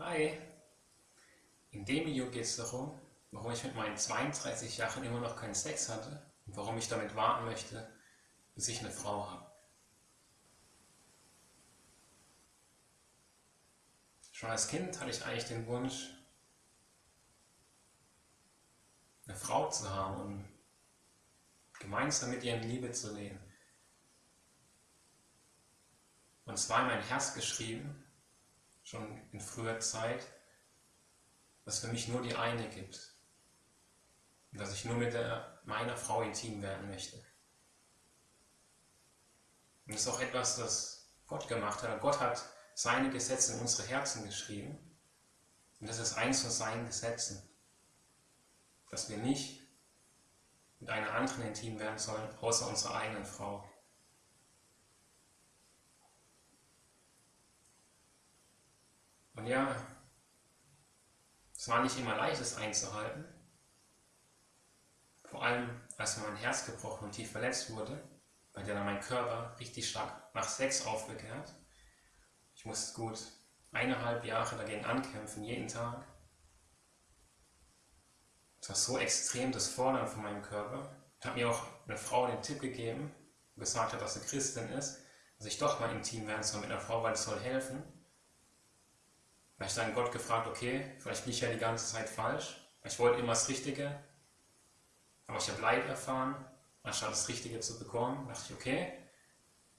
Hi! In dem Video geht es darum, warum ich mit meinen 32 Jahren immer noch keinen Sex hatte und warum ich damit warten möchte, bis ich eine Frau habe. Schon als Kind hatte ich eigentlich den Wunsch, eine Frau zu haben und gemeinsam mit ihr in Liebe zu leben. Und es war in mein Herz geschrieben, schon in früher Zeit, dass für mich nur die eine gibt. Und dass ich nur mit der, meiner Frau intim werden möchte. Und das ist auch etwas, das Gott gemacht hat. Gott hat seine Gesetze in unsere Herzen geschrieben. Und das ist eins von seinen Gesetzen. Dass wir nicht mit einer anderen intim werden sollen, außer unserer eigenen Frau. Und ja, es war nicht immer leicht, es einzuhalten. Vor allem, als mein Herz gebrochen und tief verletzt wurde, bei der dann mein Körper richtig stark nach Sex aufbegehrt. Ich musste gut eineinhalb Jahre dagegen ankämpfen, jeden Tag. Es war so extrem das Fordern von meinem Körper. Ich habe mir auch eine Frau den Tipp gegeben, gesagt hat, dass sie Christin ist, dass ich doch mal intim werden soll mit einer Frau, weil es soll helfen. Da habe ich dann Gott gefragt, okay, vielleicht bin ich ja die ganze Zeit falsch. Ich wollte immer das Richtige, aber ich habe Leid erfahren, anstatt das Richtige zu bekommen. Da dachte ich, okay,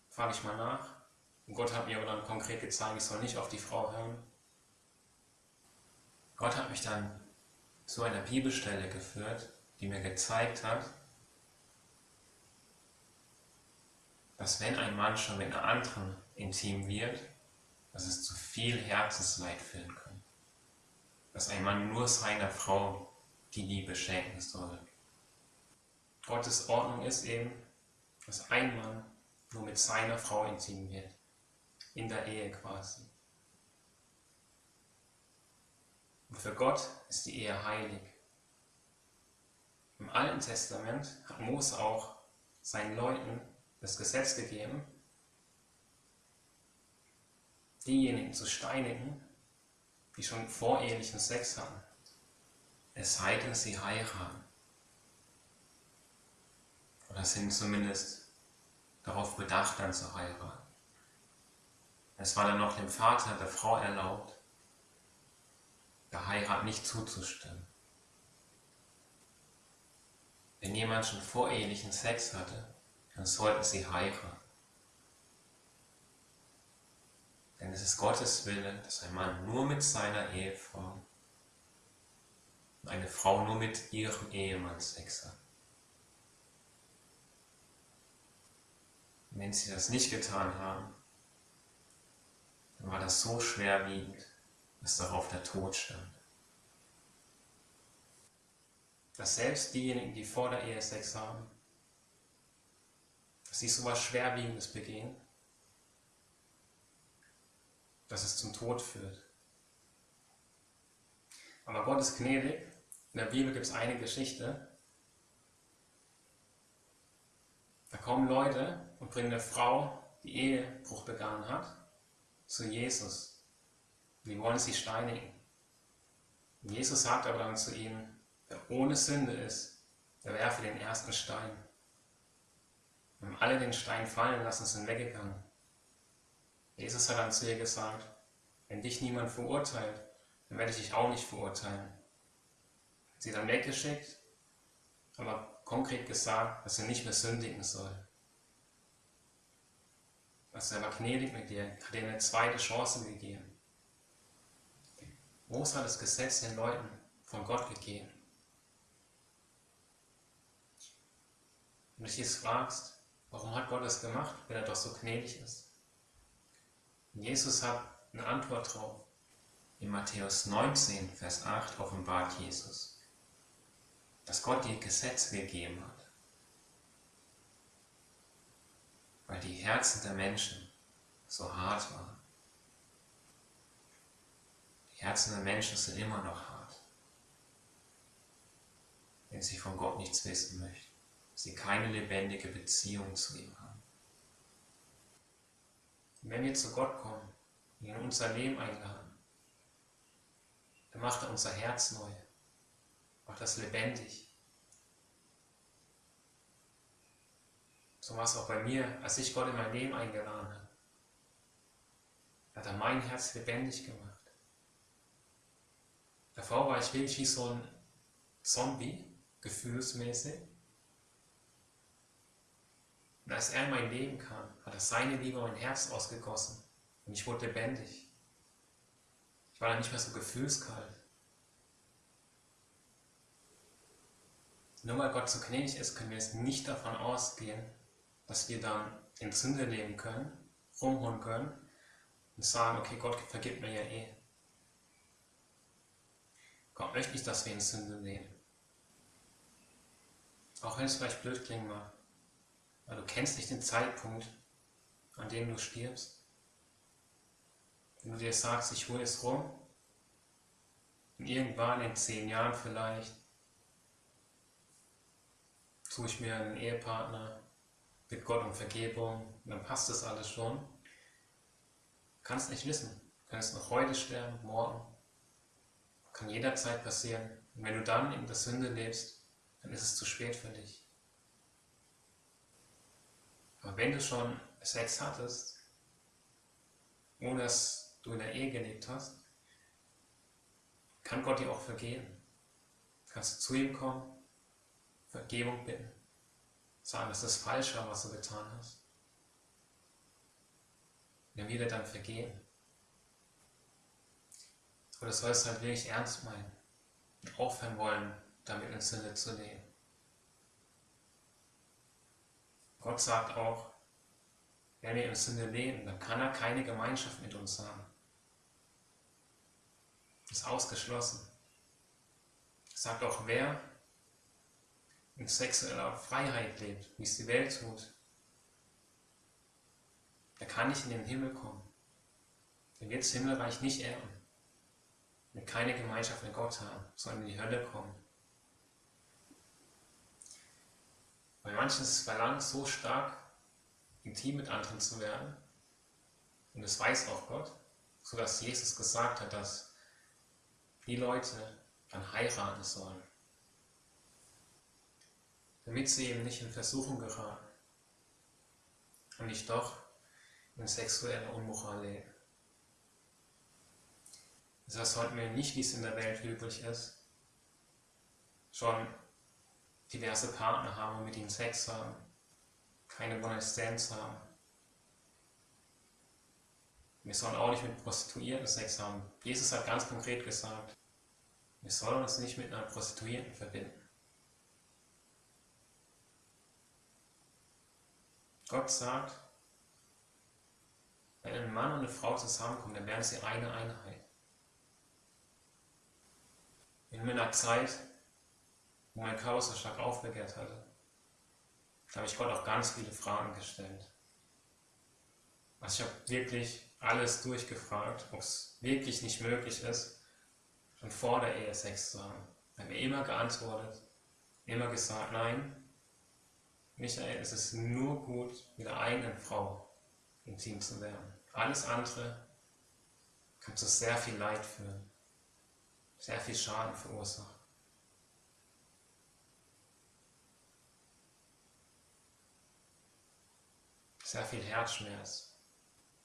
frage ich mal nach. Und Gott hat mir aber dann konkret gezeigt, ich soll nicht auf die Frau hören. Gott hat mich dann zu einer Bibelstelle geführt, die mir gezeigt hat, dass wenn ein Mann schon mit einer anderen intim wird, dass es zu viel Herzensleid führen kann. Dass ein Mann nur seiner Frau die Liebe schenken soll. Gottes Ordnung ist eben, dass ein Mann nur mit seiner Frau intim wird. In der Ehe quasi. Und für Gott ist die Ehe heilig. Im Alten Testament hat Mose auch seinen Leuten das Gesetz gegeben, diejenigen zu steinigen, die schon vorehelichen Sex hatten, es sei denn, sie heiraten. Oder sind zumindest darauf bedacht, dann zu heiraten. Es war dann noch dem Vater der Frau erlaubt, der Heirat nicht zuzustimmen. Wenn jemand schon vorehelichen Sex hatte, dann sollten sie heiraten. Denn es ist Gottes Wille, dass ein Mann nur mit seiner Ehefrau und eine Frau nur mit ihrem Ehemann Sex hat. Wenn sie das nicht getan haben, dann war das so schwerwiegend, dass darauf der Tod stand. Dass selbst diejenigen, die vor der Ehe Sex haben, dass sie so etwas Schwerwiegendes begehen, dass es zum Tod führt. Aber Gott ist gnädig. In der Bibel gibt es eine Geschichte. Da kommen Leute und bringen eine Frau, die Ehebruch begangen hat, zu Jesus. Die wollen sie steinigen. Und Jesus sagt aber dann zu ihnen, wer ohne Sünde ist, der werfe den ersten Stein. Und haben alle den Stein fallen lassen, sind weggegangen. Jesus hat dann zu ihr gesagt, wenn dich niemand verurteilt, dann werde ich dich auch nicht verurteilen. Hat sie dann weggeschickt, aber konkret gesagt, dass sie nicht mehr sündigen soll. Also er war gnädig mit dir, hat ihr eine zweite Chance gegeben. Mose hat das Gesetz den Leuten von Gott gegeben. Wenn du dich jetzt fragst, warum hat Gott das gemacht, wenn er doch so gnädig ist? Jesus hat eine Antwort drauf. In Matthäus 19, Vers 8 offenbart Jesus, dass Gott die Gesetze gegeben hat, weil die Herzen der Menschen so hart waren. Die Herzen der Menschen sind immer noch hart, wenn sie von Gott nichts wissen möchten, sie keine lebendige Beziehung zu ihm haben. Wenn wir zu Gott kommen, ihn in unser Leben einladen, dann macht er unser Herz neu, macht das lebendig. So war es auch bei mir, als ich Gott in mein Leben eingeladen habe. Hat er mein Herz lebendig gemacht. Davor war ich wirklich wie so ein Zombie, gefühlsmäßig. Und als er in mein Leben kam, hat er seine Liebe in mein Herz ausgegossen. Und ich wurde lebendig. Ich war dann nicht mehr so gefühlskalt. Nur weil Gott so gnädig ist, können wir jetzt nicht davon ausgehen, dass wir dann in Sünde leben können, rumholen können und sagen, okay, Gott vergibt mir ja eh. Gott möchte nicht, dass wir in Sünde leben. Auch wenn es vielleicht blöd klingen mag. Weil du kennst nicht den Zeitpunkt, an dem du stirbst. Wenn du dir sagst, ich hole es rum, und irgendwann in zehn Jahren vielleicht, suche ich mir einen Ehepartner, bitte Gott um Vergebung, dann passt das alles schon. Kannst nicht wissen. Du kannst noch heute sterben, morgen. Kann jederzeit passieren. Und wenn du dann in der Sünde lebst, dann ist es zu spät für dich. Aber wenn du schon Sex hattest, ohne dass du in der Ehe gelebt hast, kann Gott dir auch vergeben. Kannst du zu ihm kommen, Vergebung bitten, sagen, dass das falsch war, was du getan hast. Und er wird dir dann vergeben. Aber das sollst du halt wirklich ernst meinen und aufhören wollen, damit in Sünde zu leben. Gott sagt auch, wenn wir in Sünde leben, dann kann er keine Gemeinschaft mit uns haben. Ist ausgeschlossen. Sagt auch, wer in sexueller Freiheit lebt, wie es die Welt tut, der kann nicht in den Himmel kommen. Der wird das Himmelreich nicht erben. Wir keine Gemeinschaft mit Gott haben, sondern in die Hölle kommen. Bei manchen ist das Verlangen so stark, intim mit anderen zu werden. Und das weiß auch Gott, sodass Jesus gesagt hat, dass die Leute dann heiraten sollen. Damit sie eben nicht in Versuchung geraten und nicht doch in sexueller Unmoral leben. Deshalb sollten wir nicht, wie es in der Welt üblich ist, schon diverse Partner haben und mit ihnen Sex haben, keine One-Night-Stands haben. Wir sollen auch nicht mit Prostituierten Sex haben. Jesus hat ganz konkret gesagt, wir sollen uns nicht mit einer Prostituierten verbinden. Gott sagt, wenn ein Mann und eine Frau zusammenkommen, dann werden sie eine Einheit. In meiner Zeit wo mein Körper so stark aufbegehrt hatte, da habe ich Gott auch ganz viele Fragen gestellt. Also ich habe wirklich alles durchgefragt, ob es wirklich nicht möglich ist, schon vor der Ehe Sex zu haben. Er hat mir immer geantwortet, immer gesagt, nein, Michael, es ist nur gut, mit der eigenen Frau intim zu werden. Alles andere kann zu sehr viel Leid führen, sehr viel Schaden verursachen. Sehr viel Herzschmerz.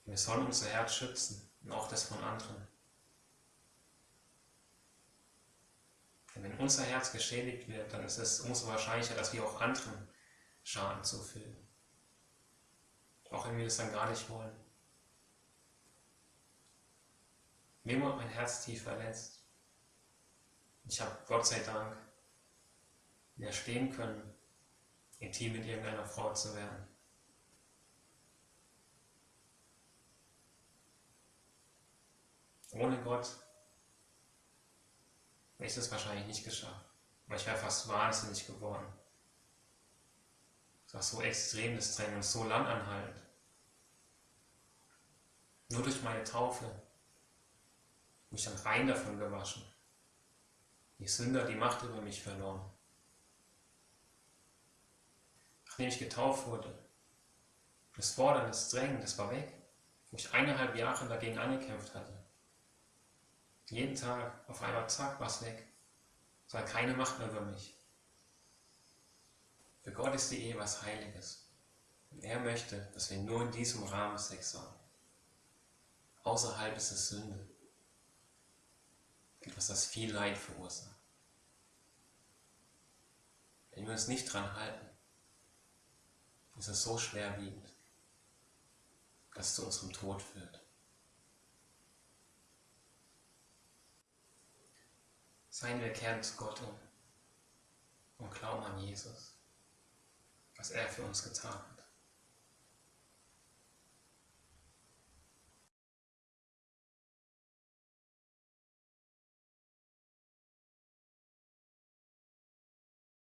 Wir sollen unser Herz schützen und auch das von anderen. Denn wenn unser Herz geschädigt wird, dann ist es umso wahrscheinlicher, dass wir auch anderen Schaden zufügen. Auch wenn wir das dann gar nicht wollen. Mir wurde mein Herz tief verletzt. Ich habe Gott sei Dank widerstehen können, intim mit irgendeiner Frau zu werden. Ohne Gott hätte ich das wahrscheinlich nicht geschafft. Weil ich wäre fast wahnsinnig geworden. Es war so extrem das Drängen und so lang anhaltend. Nur durch meine Taufe bin ich dann rein davon gewaschen. Die Sünder die Macht über mich verloren. Nachdem ich getauft wurde, das Fordern, das Drängen, das war weg. Wo ich eineinhalb Jahre dagegen angekämpft hatte. Jeden Tag auf einmal zack, was weg. Soll keine Macht mehr über mich. Für Gott ist die Ehe was Heiliges. Und er möchte, dass wir nur in diesem Rahmen Sex haben. Außerhalb ist es Sünde. Etwas, das viel Leid verursacht. Wenn wir uns nicht dran halten, ist es so schwerwiegend, dass es zu unserem Tod führt. Seien wir kehren zu Gott um und glauben an Jesus, was er für uns getan hat.